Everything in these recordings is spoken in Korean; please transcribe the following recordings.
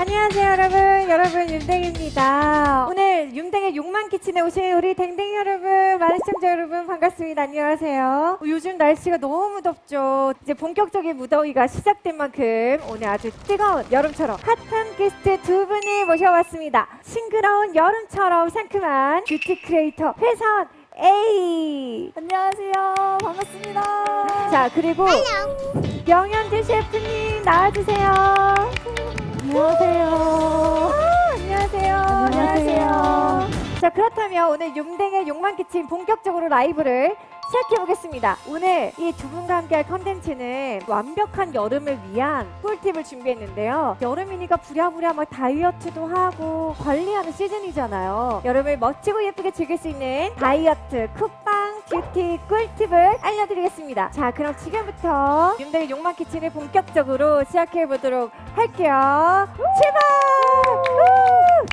안녕하세요 여러분. 여러분 윤댕입니다. 오늘 윤댕의 욕망 키친에 오신 우리 댕댕 여러분 많은 시청자 여러분 반갑습니다. 안녕하세요. 요즘 날씨가 너무 덥죠. 이제 본격적인 무더위가 시작된 만큼 오늘 아주 뜨거운 여름처럼 핫한 게스트 두 분을 모셔왔습니다. 싱그러운 여름처럼 상큼한 뷰티 크리에이터 회사원 A. 안녕하세요. 반갑습니다. 자 그리고 명현주 셰프님 나와주세요 안녕하세요. 안녕하세요. 안녕하세요. 자 그렇다면 오늘 용댕의 욕만 끼친 본격적으로 라이브를 시작해 보겠습니다. 오늘 이 두 분과 함께할 컨텐츠는 완벽한 여름을 위한 꿀팁을 준비했는데요. 여름이니까 부랴부랴 막 다이어트도 하고 관리하는 시즌이잖아요. 여름을 멋지고 예쁘게 즐길 수 있는 다이어트 쿡방 뷰티 꿀팁을 알려드리겠습니다. 자 그럼 지금부터 윤댕의 욕만 키친을 본격적으로 시작해 보도록 할게요. 출발!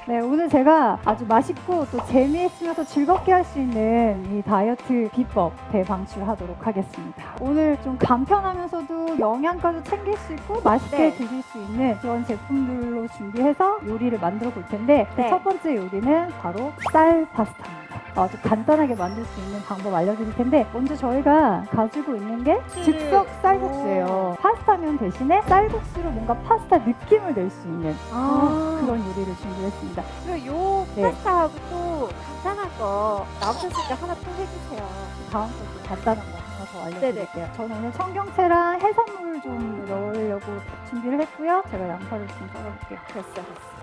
네, 오늘 제가 아주 맛있고 또 재미있으면서 즐겁게 할 수 있는 이 다이어트 비법 대방출하도록 하겠습니다. 오늘 좀 간편하면서도 영양가도 챙길 수 있고 맛있게 네. 드실 수 있는 그런 제품들로 준비해서 요리를 만들어 볼 텐데 그 네. 첫 번째 요리는 바로 쌀 파스타입니다. 아주 간단하게 만들 수 있는 방법 알려드릴 텐데 먼저 저희가 가지고 있는 게 즉석 쌀국수예요. 파스타면 대신에 쌀국수로 뭔가 파스타 느낌을 낼 수 있는 아. 그런 요리를 준비했습니다. 그리고 요 네. 파스타하고 또 간단한 거 나오셨으니까 하나 또 해주세요. 다음 것도 간단한 거 하나 더 알려드릴게요. 저는 오늘 청경채랑 해산물 좀 넣으려고 준비를 했고요. 제가 양파를 좀 썰어볼게요. 됐어, 됐어.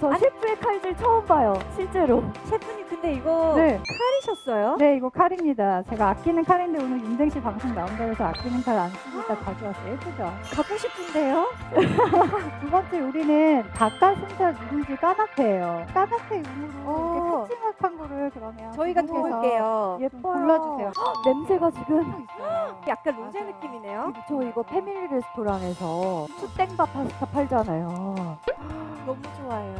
저 아니- 셰프의 칼질 처음 봐요, 실제로. 셰프님 근데 이거 네. 칼이셨어요? 네, 이거 칼입니다. 제가 아끼는 칼인데 오늘 윤댕 씨 방송 나온다 해서 아끼는 칼 안 쓰니까 가져왔어요. 예쁘죠? 갖고 싶은데요? 두 번째 요리는 닭가슴살 누룽지 까나페예요. 까나페 용으로 어. 이렇게 큼지막한 거를 그러면 저희가 도울게요. 예뻐요. 골라주세요. 냄새가 지금 약간 로제. 느낌이네요. 저 이거 패밀리 레스토랑에서 수땡밥 파스타 팔잖아요. 너무 좋아요.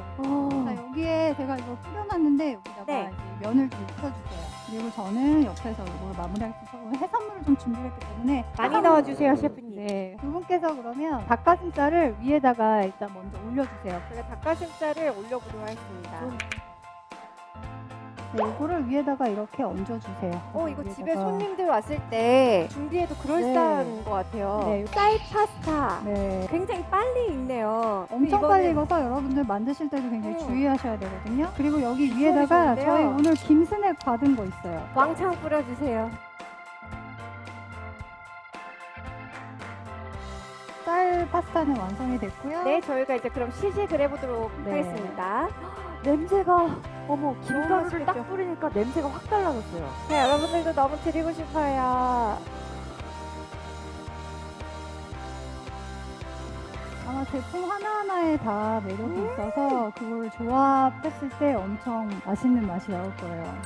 자, 여기에 제가 이거 뿌려놨는데 여기다가 네. 면을 좀 묻혀주세요. 그리고 저는 옆에서 이걸 마무리할 수 있어서 해산물을 좀 준비했기 때문에 많이 넣어주세요, 셰프님. 네, 두 분께서 그러면 닭가슴살을 위에다가 일단 먼저 올려주세요. 제가 닭가슴살을 올려보도록 하겠습니다. 네, 이거를 위에다가 이렇게 얹어주세요. 어, 이거 집에 위에다가. 손님들 왔을 때 준비해도 그럴싸한 것 같아요. 네. 쌀 파스타. 네. 굉장히 빨리 익네요. 엄청 이거는 빨리 익어서 여러분들 만드실 때도 굉장히 음. 주의하셔야 되거든요. 그리고 여기 위에다가 좋은데요? 저희 오늘 김스낵 받은 거 있어요. 왕창 뿌려주세요. 쌀 파스타는 완성이 됐고요. 네, 저희가 이제 그럼 시식을 해보도록 네. 하겠습니다. 냄새가 어머 김가루를? 딱 뿌리니까 냄새가 확 달라졌어요. 네, 여러분들도 너무 드리고 싶어요. 아마 제품 하나하나에 다 매력이 있어서 그걸 조합했을 때 엄청 맛있는 맛이 나올 거예요.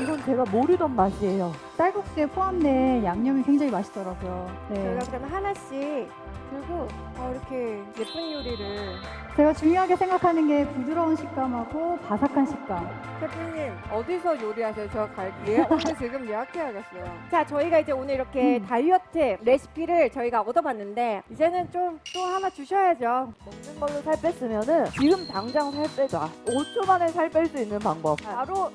이건 제가 모르던 맛이에요. 쌀국수에 포함된 양념이 굉장히 맛있더라고요. 네. 저희가 그러면 하나씩 들고 어, 이렇게 예쁜 요리를 제가 중요하게 생각하는 게 부드러운 식감하고 바삭한 식감. 셰프님 어디서 요리하세요? 저 갈게요. 오늘 지금 예약해야겠어요. 자, 저희가 이제 오늘 이렇게 음. 다이어트 레시피를 저희가 얻어봤는데 이제는 좀 또 하나 주셔야죠. 먹는 걸로 살 뺐으면은 지금 당장 살 빼자. 5초 만에 살 뺄 수 있는 방법. 바로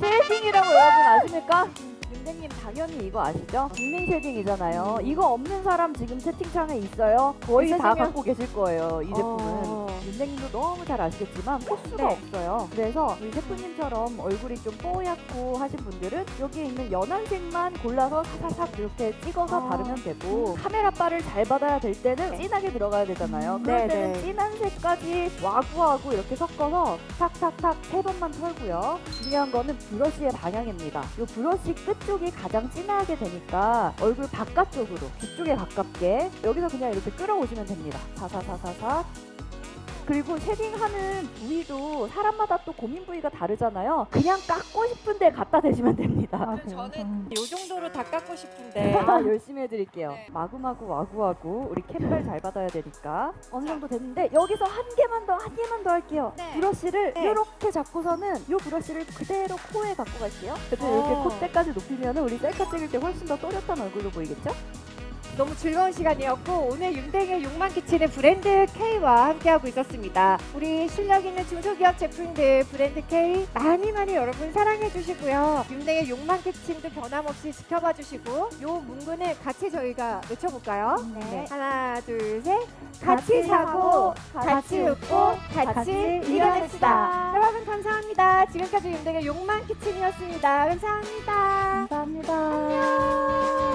shading이라고 여러분 아십니까? 윤댕님 당연히 이거 아시죠? 국민 shading이잖아요. 이거 없는 사람 지금 채팅창에 있어요. 거의 다 갖고 계실 거예요. 이 제품은. 어. 윤댕님도 너무 잘 아시겠지만 코스가 네. 없어요. 그래서 우리 셰프님처럼 얼굴이 좀 뽀얗고 하신 분들은 여기에 있는 연한색만 골라서 사사삭 이렇게 찍어서 아. 바르면 되고 카메라 바를 잘 받아야 될 때는 진하게 들어가야 되잖아요. 그럴 네, 때는 네. 진한 색까지 와구와구 이렇게 섞어서 탁탁탁 세 번만 털고요. 중요한 거는 브러쉬의 방향입니다. 이 브러쉬 끝쪽이 가장 진하게 되니까 얼굴 바깥쪽으로 뒤쪽에 가깝게 여기서 그냥 이렇게 끌어오시면 됩니다. 사사사사사 그리고 쉐딩하는 부위도 사람마다 또 고민 부위가 다르잖아요. 그냥 깎고 싶은데 갖다 대시면 됩니다. 아? 저는 요 정도로 다 깎고 싶은데 아, 열심히 해드릴게요. 네. 마구마구 와구와구 우리 캔발 잘 받아야 되니까 어느 정도 됐는데 여기서 한 개만 더 한 개만 더 할게요. 네. 브러쉬를 네. 이렇게 잡고서는 이 브러쉬를 그대로 코에 갖고 갈게요. 그래서 어. 이렇게 콧대까지 높이면 우리 셀카 찍을 때 훨씬 더 또렷한 얼굴로 보이겠죠? 너무 즐거운 시간이었고 오늘 윤댕의 욕망 키친의 브랜드 K와 함께하고 있었습니다. 우리 실력 있는 중소기업 제품들 브랜드 K 많이 많이 여러분 사랑해 주시고요. 윤댕의 욕망 키친도 변함없이 지켜봐 주시고 요 문구는 같이 저희가 외쳐볼까요? 네. 하나 둘 셋. 같이 사고 같이 웃고 같이 같이 이겨냅시다. 여러분 감사합니다. 지금까지 윤댕의 욕망 키친이었습니다. 감사합니다. 감사합니다. 안녕.